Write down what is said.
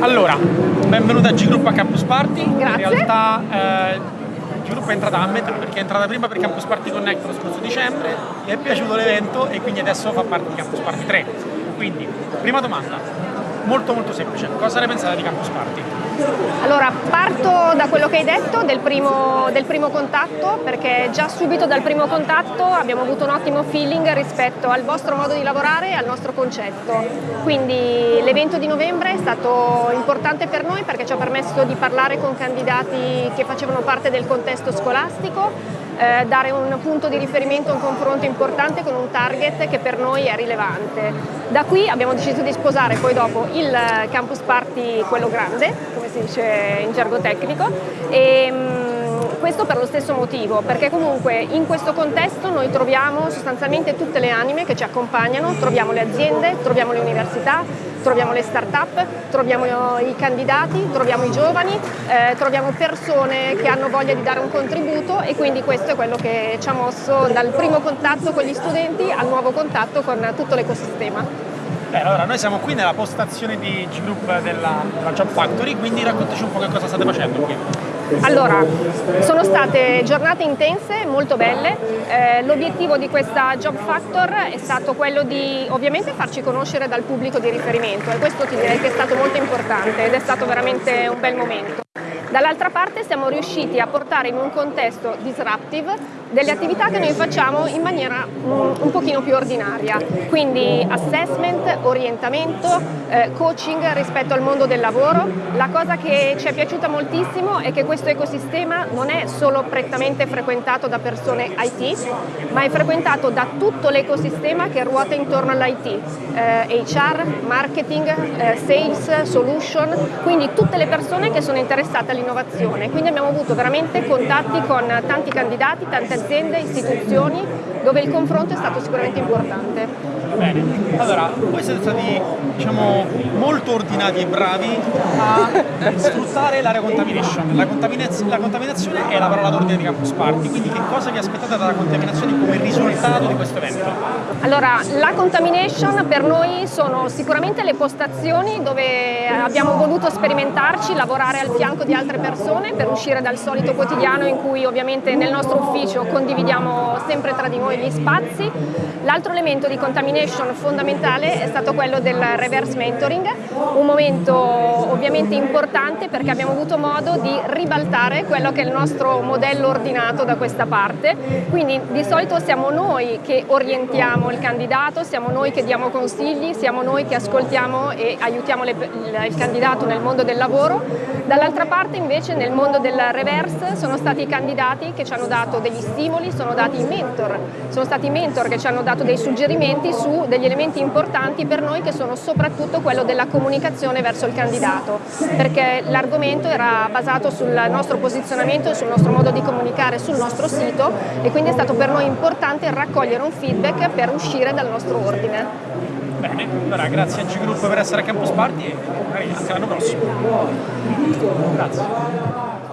Allora, benvenuta a G-Group a Campus Party. Grazie. In realtà eh, G-Group è entrata a metà perché è entrata prima per Campus Party Connect lo scorso dicembre, gli è piaciuto l'evento e quindi adesso fa parte di Campus Party 3. Quindi, prima domanda, molto molto semplice, cosa ne pensate di Campus Party? Allora, parto da quello che hai detto, del primo, del primo, contatto, perché già subito dal primo contatto abbiamo avuto un ottimo feeling rispetto al vostro modo di lavorare e al nostro concetto. Quindi l'evento di novembre è stato importante per noi perché ci ha permesso di parlare con candidati che facevano parte del contesto scolastico, eh, dare un punto di riferimento, un confronto importante con un target che per noi è rilevante. Da qui abbiamo deciso di sposare poi dopo il campus party, quello grande, come si dice in gergo tecnico, e, questo per lo stesso motivo, perché comunque in questo contesto noi troviamo sostanzialmente tutte le anime che ci accompagnano, troviamo le aziende, troviamo le università, troviamo le start-up, troviamo i candidati, troviamo i giovani, eh, troviamo persone che hanno voglia di dare un contributo e quindi questo è quello che ci ha mosso dal primo contatto con gli studenti al nuovo contatto con tutto l'ecosistema. Beh, allora noi siamo qui nella postazione di G-Group della, della Job Factory, quindi raccontaci un po' che cosa state facendo qui. Allora, sono state giornate intense, molto belle, eh, l'obiettivo di questa Job Factor è stato quello di ovviamente farci conoscere dal pubblico di riferimento e questo ti direi che è stato molto importante ed è stato veramente un bel momento. Dall'altra parte siamo riusciti a portare in un contesto disruptive delle attività che noi facciamo in maniera un, un pochino più ordinaria, quindi assessment, orientamento, eh, coaching rispetto al mondo del lavoro. La cosa che ci è piaciuta moltissimo è che questo ecosistema non è solo prettamente frequentato da persone IT, ma è frequentato da tutto l'ecosistema che ruota intorno all'IT, eh, HR, marketing, eh, sales, solution, quindi tutte le persone che sono interessate all'innovazione. Quindi abbiamo avuto veramente contatti con tanti candidati, tante aziende, istituzioni, dove il confronto è stato sicuramente importante. Bene, allora voi siete stati diciamo, molto ordinati e bravi a sfruttare l'area contamination. La, contaminaz la, contaminazione è la parola d'ordine di Campus Party, quindi che cosa vi aspettate dalla contaminazione come risultato di questo evento? Allora, la contamination per noi sono sicuramente le postazioni dove abbiamo voluto sperimentarci, lavorare al fianco di altre persone per uscire dal solito quotidiano in cui ovviamente nel nostro ufficio condividiamo sempre tra di noi gli spazi. L'altro elemento di contamination fondamentale è stato quello del reverse mentoring, un momento ovviamente importante perché abbiamo avuto modo di ribaltare quello che è il nostro modello ordinato da questa parte, quindi di solito siamo noi che orientiamo il candidato, siamo noi che diamo consigli, siamo noi che ascoltiamo e aiutiamo le, il candidato nel mondo del lavoro, dall'altra parte invece nel mondo del reverse sono stati i candidati che ci hanno dato degli stimoli, sono stati i mentor, sono stati i mentor che ci hanno dato dei suggerimenti su degli elementi importanti per noi che sono soprattutto quello della comunicazione verso il candidato, perché l'argomento era basato sul nostro posizionamento, sul nostro modo di comunicare sul nostro sito e quindi è stato per noi importante raccogliere un feedback per uscire dal nostro ordine. Bene, allora grazie a G-Group per essere a Campus Party e magari l'anno prossimo. Grazie.